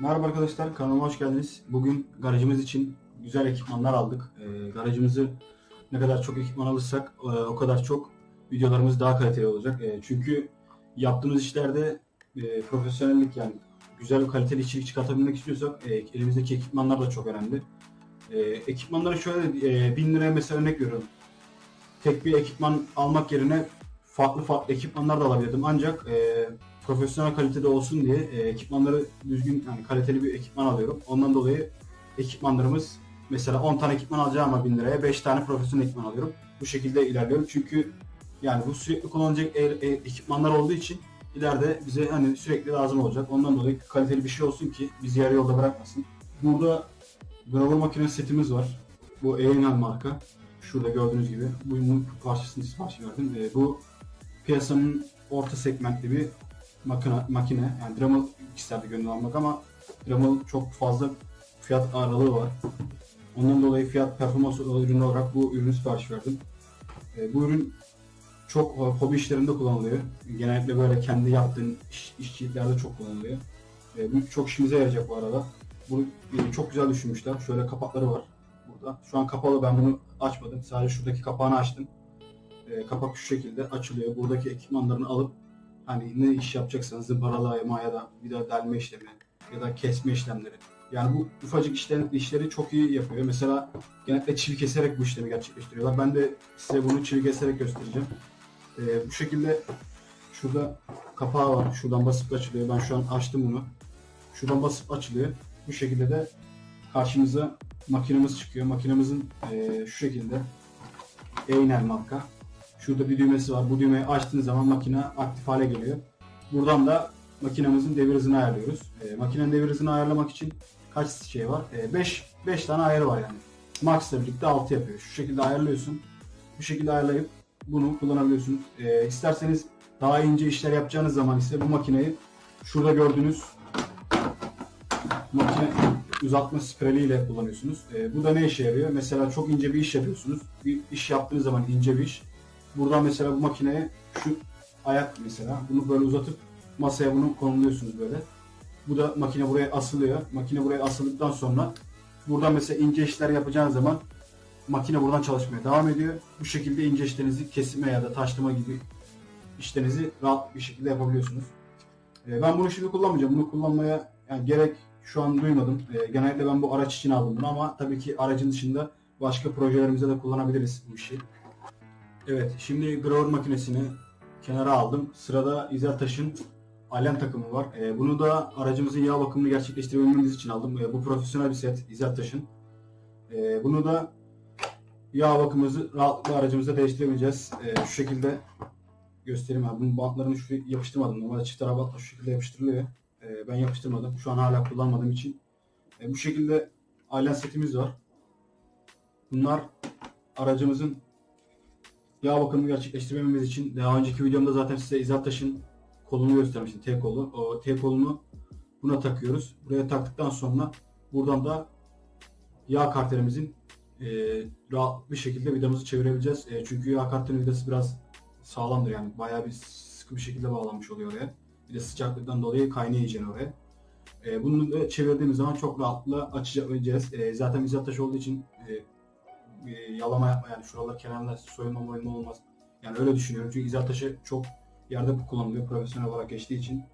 Merhaba arkadaşlar, kanalıma hoş geldiniz. Bugün garajımız için güzel ekipmanlar aldık. Ee, garajımızı ne kadar çok ekipman alırsak e, o kadar çok videolarımız daha kaliteli olacak. E, çünkü yaptığımız işlerde e, profesyonellik yani güzel kaliteli içerik çıkartabilmek istiyorsak e, elimizdeki ekipmanlar da çok önemli. E, ekipmanları şöyle e, 1000 liraya mesela örnek veriyorum. Tek bir ekipman almak yerine farklı farklı ekipmanlar da alabilirdim. Ancak e, profesyonel kalitede olsun diye e, ekipmanları düzgün yani kaliteli bir ekipman alıyorum. Ondan dolayı ekipmanlarımız mesela 10 tane ekipman alacağıma 1000 liraya 5 tane profesyonel ekipman alıyorum. Bu şekilde ilerliyorum. Çünkü yani bu sürekli kullanılacak e- e- ekipmanlar olduğu için ileride bize hani sürekli lazım olacak. Ondan dolayı kaliteli bir şey olsun ki bizi yarı yolda bırakmasın. Burada Grover makine setimiz var. Bu Eynel marka. Şurada gördüğünüz gibi. Bunun parçasını sipariş verdim. E, bu piyasanın orta segmentli bir makine, makine. yani Dremel isterdi gönül almak ama Dremel çok fazla fiyat aralığı var. Ondan dolayı fiyat performans ürünü olarak bu ürünü sipariş verdim. E, bu ürün çok hobi işlerinde kullanılıyor. Genellikle böyle kendi yaptığın iş, işçiliklerde çok kullanılıyor. E, bu çok işimize yarayacak bu arada. Bunu e, çok güzel düşünmüşler. Şöyle kapakları var burada. Şu an kapalı ben bunu açmadım. Sadece şuradaki kapağını açtım. E, kapak şu şekilde açılıyor. Buradaki ekipmanlarını alıp hani ne iş yapacaksanız zımparalayma ya da vida delme işlemi ya da kesme işlemleri. Yani bu ufacık işler, işleri çok iyi yapıyor. Mesela genellikle çivi keserek bu işlemi gerçekleştiriyorlar. Ben de size bunu çivi keserek göstereceğim. Ee, bu şekilde şurada kapağı var. Şuradan basıp açılıyor. Ben şu an açtım bunu. Şuradan basıp açılıyor. Bu şekilde de karşımıza makinemiz çıkıyor. Makinemizin e, şu şekilde Einer marka. Şurada bir düğmesi var. Bu düğmeyi açtığınız zaman makine aktif hale geliyor. Buradan da makinemizin devir hızını ayarlıyoruz. E, makinenin devir hızını ayarlamak için kaç şey var? 5 5 tane ayarı var yani. Max ile birlikte 6 yapıyor. Şu şekilde ayarlıyorsun. Bu şekilde ayarlayıp bunu kullanabiliyorsunuz. E, isterseniz daha ince işler yapacağınız zaman ise bu makineyi şurada gördüğünüz makine uzatma spreli ile kullanıyorsunuz. E, bu da ne işe yarıyor? Mesela çok ince bir iş yapıyorsunuz. Bir iş yaptığınız zaman ince bir iş. Buradan mesela bu makineye şu ayak mesela bunu böyle uzatıp masaya bunu konumluyorsunuz böyle. Bu da makine buraya asılıyor. Makine buraya asıldıktan sonra buradan mesela ince işler yapacağınız zaman makine buradan çalışmaya devam ediyor. Bu şekilde ince işlerinizi kesme ya da taşlama gibi işlerinizi rahat bir şekilde yapabiliyorsunuz. Ee, ben bunu şimdi kullanmayacağım. Bunu kullanmaya yani gerek şu an duymadım. Ee, genellikle ben bu araç için aldım bunu ama tabii ki aracın dışında başka projelerimizde de kullanabiliriz bu işi. Evet, şimdi grower makinesini kenara aldım. Sırada İzeltaş'ın alem takımı var. Ee, bunu da aracımızın yağ bakımını gerçekleştirebilmemiz için aldım. Ee, bu profesyonel bir set İzeltaş'ın. Ee, bunu da yağ bakımımızı rahatlıkla aracımıza değiştirebileceğiz. Ee, şu şekilde göstereyim abi. Bunun bantlarını şuraya yapıştırmadım. Normalde çift taraf bantla şu şekilde yapıştırılıyor. Ee, ben yapıştırmadım. Şu an hala kullanmadığım için. Ee, bu şekilde alem setimiz var. Bunlar aracımızın yağ bakımını gerçekleştirmemiz için daha önceki videomda zaten size İzaltaş'ın kolunu göstermiştim. T kolu. O T kolunu buna takıyoruz. Buraya taktıktan sonra buradan da yağ karterimizin e, rahat bir şekilde vidamızı çevirebileceğiz. E, çünkü yağ karterin vidası biraz sağlamdır yani. Bayağı bir sıkı bir şekilde bağlanmış oluyor oraya. Bir de sıcaklıktan dolayı iyice oraya. E, bunu da çevirdiğimiz zaman çok rahatlıkla açabileceğiz. E, zaten İzaltaş olduğu için e, e, yalama yapma yani şuralar kenarlar soyulma moyulma olmaz. Yani öyle düşünüyorum çünkü izah taşı çok yerde kullanılıyor profesyonel olarak geçtiği için.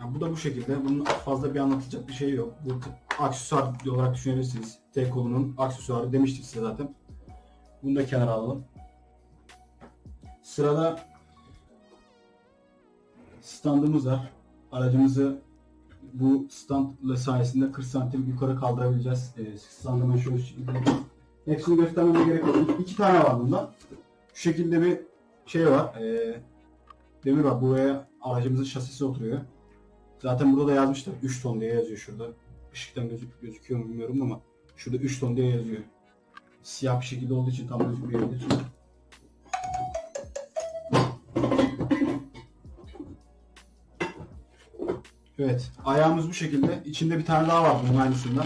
Yani bu da bu şekilde. Bunun fazla bir anlatacak bir şey yok. Bu aksesuar olarak düşünebilirsiniz. T kolunun aksesuarı demiştik size zaten. Bunu da kenara alalım. Sırada standımız var. Aracımızı bu standla sayesinde 40 santim yukarı kaldırabileceğiz. E, standı ben şöyle Hepsini göstermeme gerek yok. İki tane var bundan. Şu şekilde bir şey var. E, demir var. Buraya aracımızın şasisi oturuyor. Zaten burada da yazmışlar. 3 ton diye yazıyor şurada. Işıktan gözük gözüküyor mu bilmiyorum ama şurada 3 ton diye yazıyor. Siyah bir şekilde olduğu için tam gözükmeyebilir. Evet. Ayağımız bu şekilde. İçinde bir tane daha var bunun aynısından.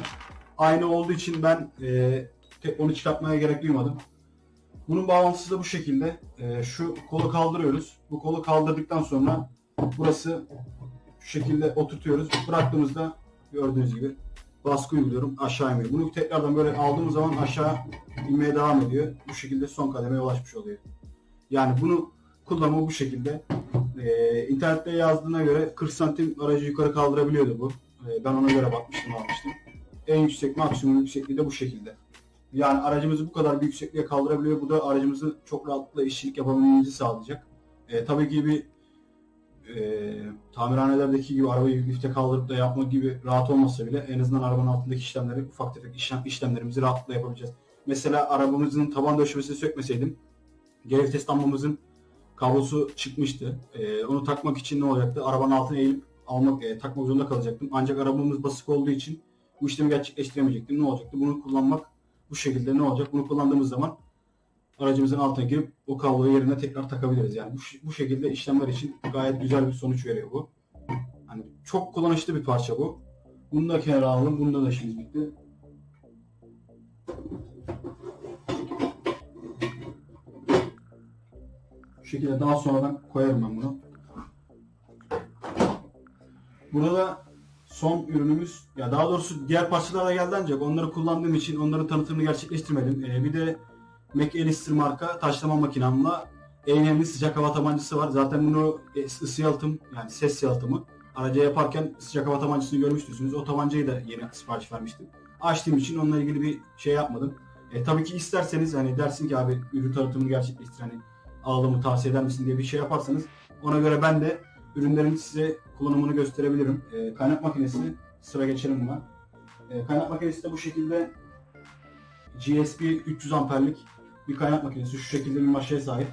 Aynı olduğu için ben e, onu çıkartmaya gerek duymadım. Bunun bağlantısı da bu şekilde. E, şu kolu kaldırıyoruz. Bu kolu kaldırdıktan sonra burası şu şekilde oturtuyoruz. Bıraktığımızda gördüğünüz gibi baskı uyguluyorum. Aşağı iniyor. Bunu tekrardan böyle aldığımız zaman aşağı inmeye devam ediyor. Bu şekilde son kademeye ulaşmış oluyor. Yani bunu kullanımı bu şekilde. Ee, internette yazdığına göre 40 santim aracı yukarı kaldırabiliyordu bu. Ee, ben ona göre bakmıştım almıştım. En yüksek maksimum yüksekliği de bu şekilde. Yani aracımızı bu kadar bir yüksekliğe kaldırabiliyor. Bu da aracımızı çok rahatlıkla işçilik yapabilmemizi sağlayacak. Ee, tabii ki bir e, tamirhanelerdeki gibi arabayı lifte kaldırıp da yapmak gibi rahat olmasa bile en azından arabanın altındaki işlemleri ufak tefek işlem, işlemlerimizi rahatlıkla yapabileceğiz. Mesela arabamızın taban döşemesini sökmeseydim geri vites lambamızın kablosu çıkmıştı. Ee, onu takmak için ne olacaktı? Arabanın altına eğilip almak, e, takmak zorunda kalacaktım. Ancak arabamız basık olduğu için bu işlemi gerçekleştiremeyecektim. Ne olacaktı? Bunu kullanmak bu şekilde ne olacak? Bunu kullandığımız zaman aracımızın altına girip o kabloyu yerine tekrar takabiliriz. Yani bu, bu şekilde işlemler için gayet güzel bir sonuç veriyor bu. Hani çok kullanışlı bir parça bu. Bunu da kenara alalım. Bunda da işimiz bitti. Şekilde daha sonradan koyarım ben bunu. Burada da son ürünümüz ya daha doğrusu diğer parçalar da geldi ancak onları kullandığım için onların tanıtımını gerçekleştirmedim. Ee, bir de McAllister marka taşlama makinamla Eynel'in sıcak hava tabancası var. Zaten bunu e, ısı yalıtım yani ses yalıtımı araca yaparken sıcak hava tabancasını görmüştünüz. O tabancayı da yeni sipariş vermiştim. Açtığım için onunla ilgili bir şey yapmadım. E, tabii ki isterseniz hani dersin ki abi ürün tanıtımını gerçekleştir hani alımı tavsiye eder misin diye bir şey yaparsanız ona göre ben de ürünlerin size kullanımını gösterebilirim. E, kaynak makinesi sıra geçelim buna. E, kaynak makinesi de bu şekilde GSP 300 amperlik bir kaynak makinesi. Şu şekilde bir maşaya sahip.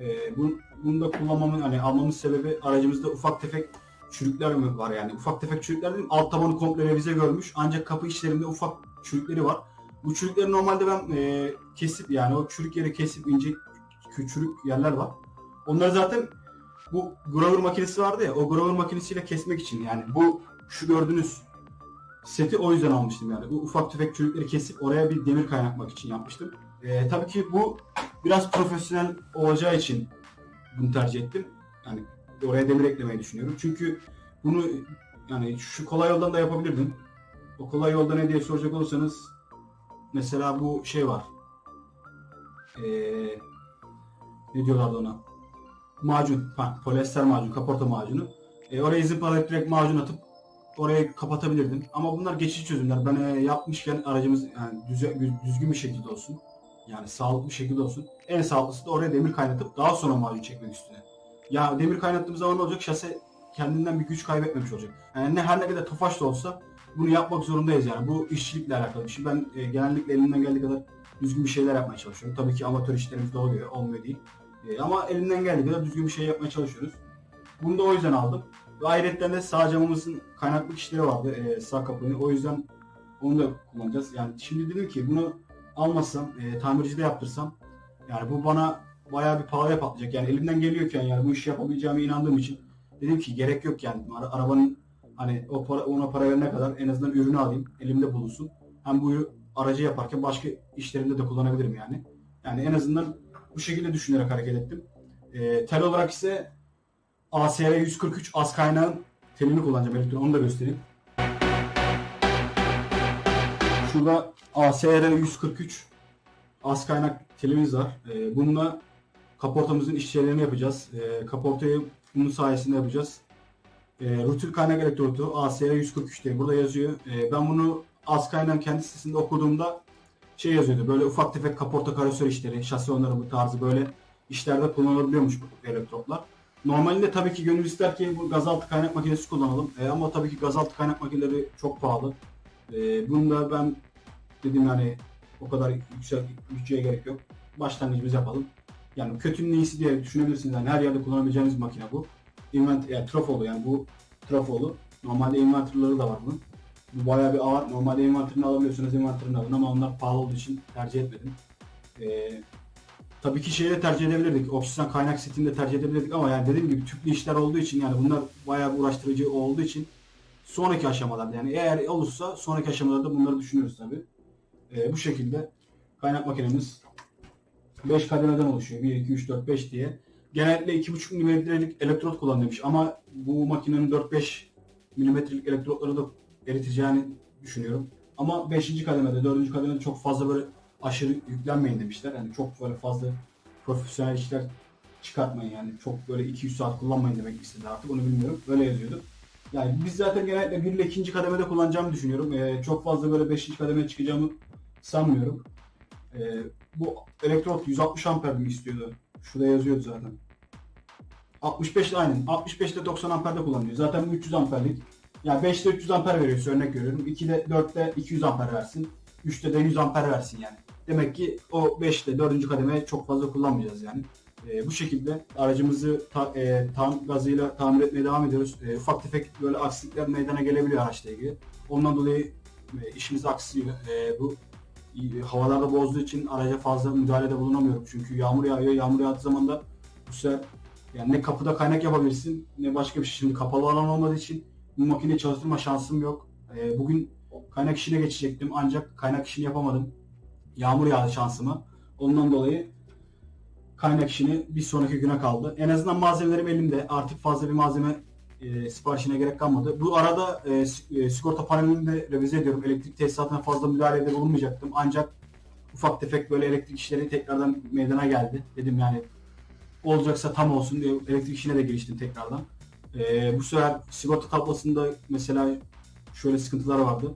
E, bunu, bunu da kullanmamın hani almamın sebebi aracımızda ufak tefek çürükler mi var yani ufak tefek çürükler değil alt tabanı komple revize görmüş ancak kapı içlerinde ufak çürükleri var. Bu çürükleri normalde ben e, kesip yani o çürük yeri kesip ince küçük yerler var. Onları zaten bu grower makinesi vardı ya o grower makinesiyle kesmek için yani bu şu gördüğünüz seti o yüzden almıştım yani. Bu ufak tefek çürükleri kesip oraya bir demir kaynatmak için yapmıştım. Ee, tabii ki bu biraz profesyonel olacağı için bunu tercih ettim. Yani oraya demir eklemeyi düşünüyorum. Çünkü bunu yani şu kolay yoldan da yapabilirdim. O kolay yolda ne diye soracak olursanız mesela bu şey var. Ee, ne diyorlardı ona? Macun, ha, polyester macun, kaporta macunu. E, oraya zıplalayıp direkt macun atıp orayı kapatabilirdim. Ama bunlar geçici çözümler. Ben e, yapmışken aracımız yani düz- düzgün bir şekilde olsun. Yani sağlıklı bir şekilde olsun. En sağlıklısı da oraya demir kaynatıp daha sonra macun çekmek üstüne. Ya demir kaynattığımız zaman ne olacak? Şase kendinden bir güç kaybetmemiş olacak. Yani ne her ne kadar tofaş da olsa bunu yapmak zorundayız yani. Bu işçilikle alakalı. Şimdi ben e, genellikle elimden geldiği kadar düzgün bir şeyler yapmaya çalışıyorum. Tabii ki amatör işlerimiz de oluyor, olmuyor değil. E, ama elimden geldiği kadar düzgün bir şey yapmaya çalışıyoruz. Bunu da o yüzden aldım. Ve ayrıca de sağ camımızın kaynaklık işleri vardı e, sağ kapının. O yüzden onu da kullanacağız. Yani şimdi dedim ki bunu almasam, e, tamircide yaptırsam yani bu bana bayağı bir pahalıya patlayacak. Yani elimden geliyorken yani bu işi yapabileceğime inandığım için dedim ki gerek yok yani. Ara- arabanın hani o para, ona para verene kadar en azından ürünü alayım, elimde bulunsun. Hem bu aracı yaparken başka işlerimde de kullanabilirim yani. Yani en azından bu şekilde düşünerek hareket ettim. E, tel olarak ise ASR 143 az kaynağın telini kullanacağım elektron onu da göstereyim. Şurada ASR 143 az kaynak telimiz var. E, bununla kaportamızın işçilerini yapacağız. E, kaportayı bunun sayesinde yapacağız. E, rutil kaynak elektrodu ASR 143 diye burada yazıyor. E, ben bunu az kaynağın kendi sitesinde okuduğumda şey yazıyordu. Böyle ufak tefek kaporta karosör işleri, şasi onarımı tarzı böyle işlerde kullanılabiliyormuş bu elektroplar. Normalde tabii ki gönül ister ki bu gazaltı kaynak makinesi kullanalım. E, ama tabii ki gazaltı kaynak makineleri çok pahalı. E, bunu da ben dedim yani o kadar yüksek bütçeye gerek yok. Başlangıcımızı yapalım. Yani kötünün iyisi diye düşünebilirsiniz. Yani her yerde kullanabileceğiniz makine bu. Invent yani trafolu yani bu trafolu. Normalde inverterları da var bunun. Bu bayağı bir ağır. Normalde inverterini alabiliyorsunuz inverterini alın ama onlar pahalı olduğu için tercih etmedim. Ee, tabii ki şeyi de tercih edebilirdik. Oksijen kaynak setini de tercih edebilirdik ama yani dediğim gibi tüplü işler olduğu için yani bunlar bayağı bir uğraştırıcı olduğu için sonraki aşamalarda yani eğer olursa sonraki aşamalarda bunları düşünüyoruz tabii. Ee, bu şekilde kaynak makinemiz 5 kademeden oluşuyor. 1, 2, 3, 4, 5 diye. genellikle 2,5 milimetrelik elektrot kullanılmış ama bu makinenin 4-5 milimetrelik elektrotları da eriteceğini düşünüyorum. Ama 5. kademede, 4. kademede çok fazla böyle aşırı yüklenmeyin demişler. Yani çok böyle fazla profesyonel işler çıkartmayın yani. Çok böyle 200 saat kullanmayın demek istedi artık onu bilmiyorum. Böyle yazıyordu. Yani biz zaten genellikle 1 ile 2. kademede kullanacağımı düşünüyorum. Ee, çok fazla böyle 5. kademeye çıkacağımı sanmıyorum. Ee, bu elektrot 160 amper mi istiyordu? Şurada yazıyordu zaten. 65 ile aynen. 65 ile 90 amperde kullanılıyor. Zaten bu 300 amperlik. Yani 5'te 300 amper veriyorsa örnek veriyorum. 2'de 4'te 200 amper versin. 3'te de 100 amper versin yani. Demek ki o 5'te 4. kademeye çok fazla kullanmayacağız yani. Ee, bu şekilde aracımızı ta, e, tam gazıyla tamir etmeye devam ediyoruz. E, ufak tefek böyle aksilikler meydana gelebiliyor araçla ilgili. Ondan dolayı e, işimiz aksıyor. E, bu e, havalarda bozduğu için araca fazla müdahalede bulunamıyorum. Çünkü yağmur yağıyor. Yağmur yağdığı zaman da bu sefer yani ne kapıda kaynak yapabilirsin ne başka bir şey. Şimdi kapalı alan olmadığı için bu makineyi çalıştırma şansım yok. E, bugün kaynak işine geçecektim ancak kaynak işini yapamadım. Yağmur yağdı şansıma. Ondan dolayı kaynak işini bir sonraki güne kaldı. En azından malzemelerim elimde. Artık fazla bir malzeme e, siparişine gerek kalmadı. Bu arada e, e, sigorta panelini de revize ediyorum. Elektrik tesisatına fazla müdahalede bulunmayacaktım. Ancak ufak tefek böyle elektrik işleri tekrardan meydana geldi. Dedim yani olacaksa tam olsun diye elektrik işine de giriştim tekrardan. E, bu sefer sigorta tablosunda mesela şöyle sıkıntılar vardı.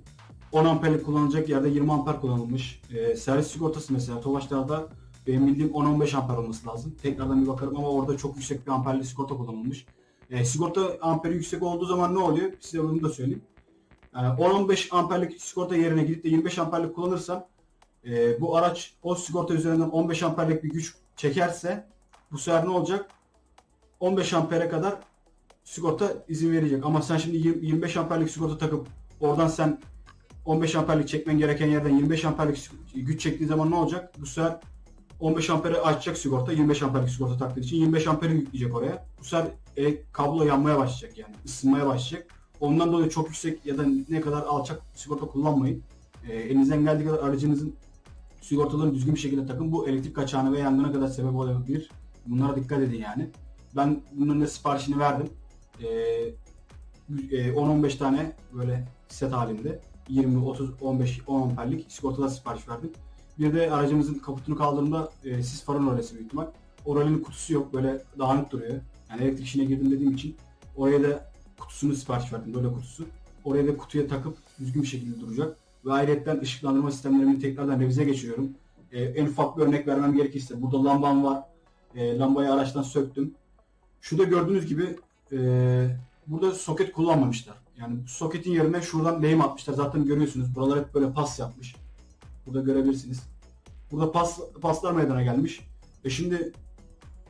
10 amperlik kullanılacak yerde 20 amper kullanılmış. E, servis sigortası mesela Tofaşlar'da benim bildiğim 10-15 amper olması lazım. Tekrardan bir bakarım ama orada çok yüksek bir amperli sigorta kullanılmış. E, sigorta amperi yüksek olduğu zaman ne oluyor? Size bunu da söyleyeyim. Yani 10-15 amperlik sigorta yerine gidip de 25 amperlik kullanırsam e, bu araç o sigorta üzerinden 15 amperlik bir güç çekerse bu sefer ne olacak? 15 ampere kadar sigorta izin verecek. Ama sen şimdi 20 25 amperlik sigorta takıp oradan sen 15 amperlik çekmen gereken yerden 25 amperlik güç çektiğin zaman ne olacak? Bu sefer 15 amperi açacak sigorta, 25 amperlik sigorta taktığı için 25 amperi yükleyecek oraya. Bu sefer e, kablo yanmaya başlayacak yani, ısınmaya başlayacak. Ondan dolayı çok yüksek ya da ne kadar alçak sigorta kullanmayın. E, elinizden geldiği kadar aracınızın sigortalarını düzgün bir şekilde takın. Bu elektrik kaçağına ve yangına kadar sebep olabilir. Bunlara dikkat edin yani. Ben bunların da siparişini verdim. E, e, 10-15 tane böyle set halinde 20, 30, 15, 10 amperlik sigortalar sipariş verdim. Bir de aracımızın kaputunu kaldırdığımda e, sis farın rolesi büyük ihtimal. O kutusu yok böyle dağınık duruyor. Yani elektrik işine girdim dediğim için oraya da kutusunu sipariş verdim böyle kutusu. Oraya da kutuya takıp düzgün bir şekilde duracak. Ve ayrıca ışıklandırma sistemlerimi tekrardan revize geçiriyorum. E, en ufak bir örnek vermem gerekirse burada lambam var. E, lambayı araçtan söktüm. Şurada gördüğünüz gibi e, burada soket kullanmamışlar. Yani soketin yerine şuradan lehim atmışlar. Zaten görüyorsunuz. Buralar hep böyle pas yapmış. Burada görebilirsiniz. Burada pas, paslar meydana gelmiş. E şimdi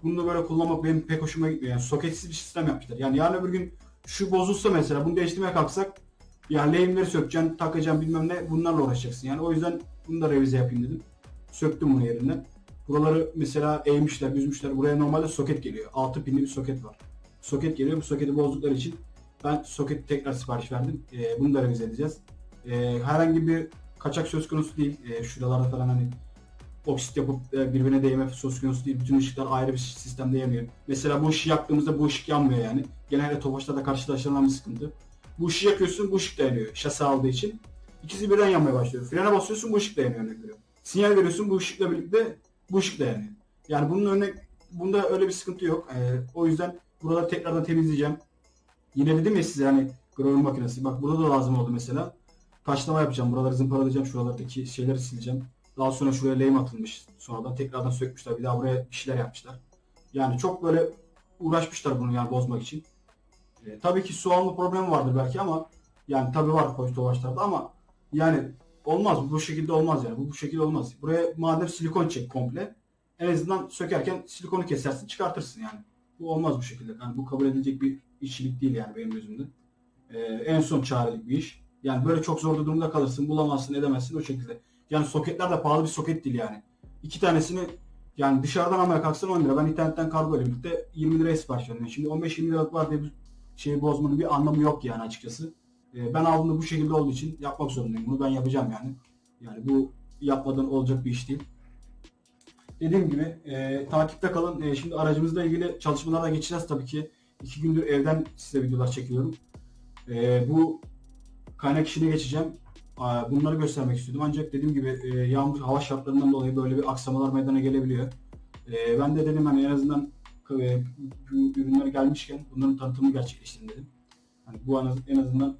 bunu da böyle kullanmak benim pek hoşuma gitmiyor. Yani soketsiz bir sistem yapmışlar. Yani yarın öbür gün şu bozulsa mesela bunu değiştirmeye kalksak yani lehimleri sökeceksin, takacaksın bilmem ne bunlarla uğraşacaksın. Yani o yüzden bunu da revize yapayım dedim. Söktüm bunu yerinden. Buraları mesela eğmişler, büzmüşler. Buraya normalde soket geliyor. 6 pinli bir soket var. Soket geliyor. Bu soketi bozdukları için ben soketi tekrar sipariş verdim. Ee, bunu da revize edeceğiz. Ee, herhangi bir kaçak söz konusu değil. Ee, şuralarda falan hani oksit yapıp e, birbirine değme söz konusu değil. Bütün ışıklar ayrı bir sistemde yanıyor. Mesela bu ışığı yaktığımızda bu ışık yanmıyor yani. Genelde Tofaş'ta karşılaşılan bir sıkıntı. Bu ışığı yakıyorsun bu ışık da yanıyor şase aldığı için. İkisi birden yanmaya başlıyor. Frene basıyorsun bu ışık da yanıyor örnek veriyorum. Sinyal veriyorsun bu ışıkla birlikte bu ışık da yanıyor. Yani bunun örnek bunda öyle bir sıkıntı yok. Ee, o yüzden buraları tekrardan temizleyeceğim. Yine dedim ya size hani grower makinesi. Bak burada da lazım oldu mesela. Taşlama yapacağım. Buraları zımparalayacağım. Şuralardaki şeyleri sileceğim. Daha sonra şuraya lehim atılmış. Sonradan tekrardan sökmüşler. Bir daha buraya bir şeyler yapmışlar. Yani çok böyle uğraşmışlar bunu yani bozmak için. E, tabii ki alma problemi vardır belki ama yani tabii var koç tovaçlarda ama yani olmaz. Bu şekilde olmaz yani. Bu bu şekilde olmaz. Buraya madem silikon çek komple. En azından sökerken silikonu kesersin çıkartırsın yani. Bu olmaz bu şekilde. Yani bu kabul edilecek bir işçilik değil yani benim gözümde. E, en son çarelik bir iş. Yani böyle çok zor durumda kalırsın, bulamazsın, edemezsin o şekilde. Yani soketler de pahalı bir soket değil yani. İki tanesini yani dışarıdan almaya kalksan 10 lira. Ben internetten kargo ile birlikte 20 liraya sipariş verdim. Şimdi 15-20 liralık var diye bir şeyi bozmanın bir anlamı yok yani açıkçası. Ee, ben aldığımda bu şekilde olduğu için yapmak zorundayım. Bunu ben yapacağım yani. Yani bu yapmadan olacak bir iş değil. Dediğim gibi e, takipte kalın. E, şimdi aracımızla ilgili çalışmalara geçeceğiz tabii ki. İki gündür evden size videolar çekiyorum. E, bu kaynak işine geçeceğim. Aa, Bunları göstermek istedim. Ancak dediğim gibi e, yağmur hava şartlarından dolayı böyle bir aksamalar meydana gelebiliyor. E, ben de dedim hani en azından e, bu ürünler gelmişken bunların tanıtımını gerçekleştirin dedim. Hani bu en az- en azından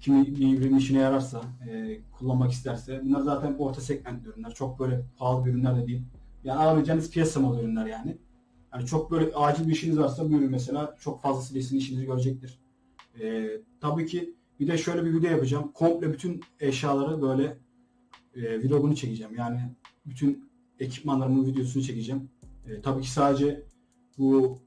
kimi bir ürünün işine yararsa, e, kullanmak isterse. Bunlar zaten orta segment ürünler. Çok böyle pahalı ürünler de değil. Yani alabileceğiniz piyasa malı ürünler yani. Yani çok böyle acil bir işiniz varsa bu ürün mesela çok fazlasıyla sizin işinizi görecektir. E, tabii ki bir de şöyle bir video yapacağım. Komple bütün eşyaları böyle e, vlogunu çekeceğim. Yani bütün ekipmanlarımın videosunu çekeceğim. E, tabii ki sadece bu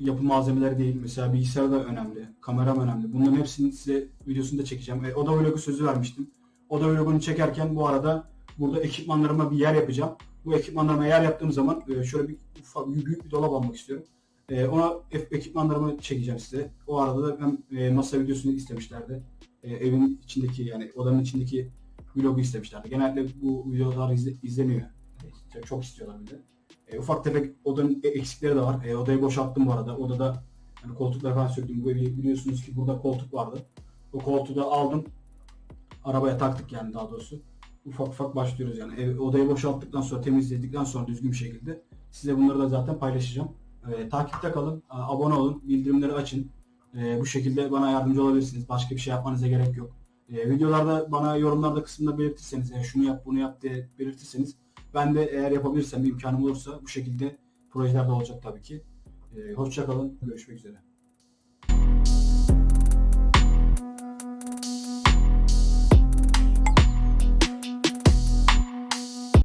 yapı malzemeleri değil. Mesela bilgisayar da önemli. Kameram önemli. Bunların hepsini size videosunu da çekeceğim. E, oda vlogu sözü vermiştim. Oda vlogunu çekerken bu arada burada ekipmanlarıma bir yer yapacağım. Bu ekipmanlarıma yer yaptığım zaman e, şöyle bir ufak büyük bir dolap almak istiyorum. E, ona ekipmanlarımı çekeceğim size. O arada da hem e, masa videosunu istemişlerdi. Evin içindeki yani odanın içindeki vlogu istemişlerdi. Genelde bu videolar izle- izleniyor. Çok istiyorlar bir de. Ufak tefek odanın eksikleri de var. Odayı boşalttım bu arada. Odada yani koltukları falan söktüm. Biliyorsunuz ki burada koltuk vardı. O koltuğu da aldım. Arabaya taktık yani daha doğrusu. Ufak ufak başlıyoruz yani. Ev, odayı boşalttıktan sonra temizledikten sonra düzgün bir şekilde size bunları da zaten paylaşacağım. E, takipte kalın, abone olun, bildirimleri açın. E, bu şekilde bana yardımcı olabilirsiniz. Başka bir şey yapmanıza gerek yok. E, videolarda bana yorumlarda kısmında belirtirseniz, e, şunu yap bunu yap diye belirtirseniz ben de eğer yapabilirsem, imkanım olursa bu şekilde projeler de olacak tabii ki. E, hoşça görüşmek üzere.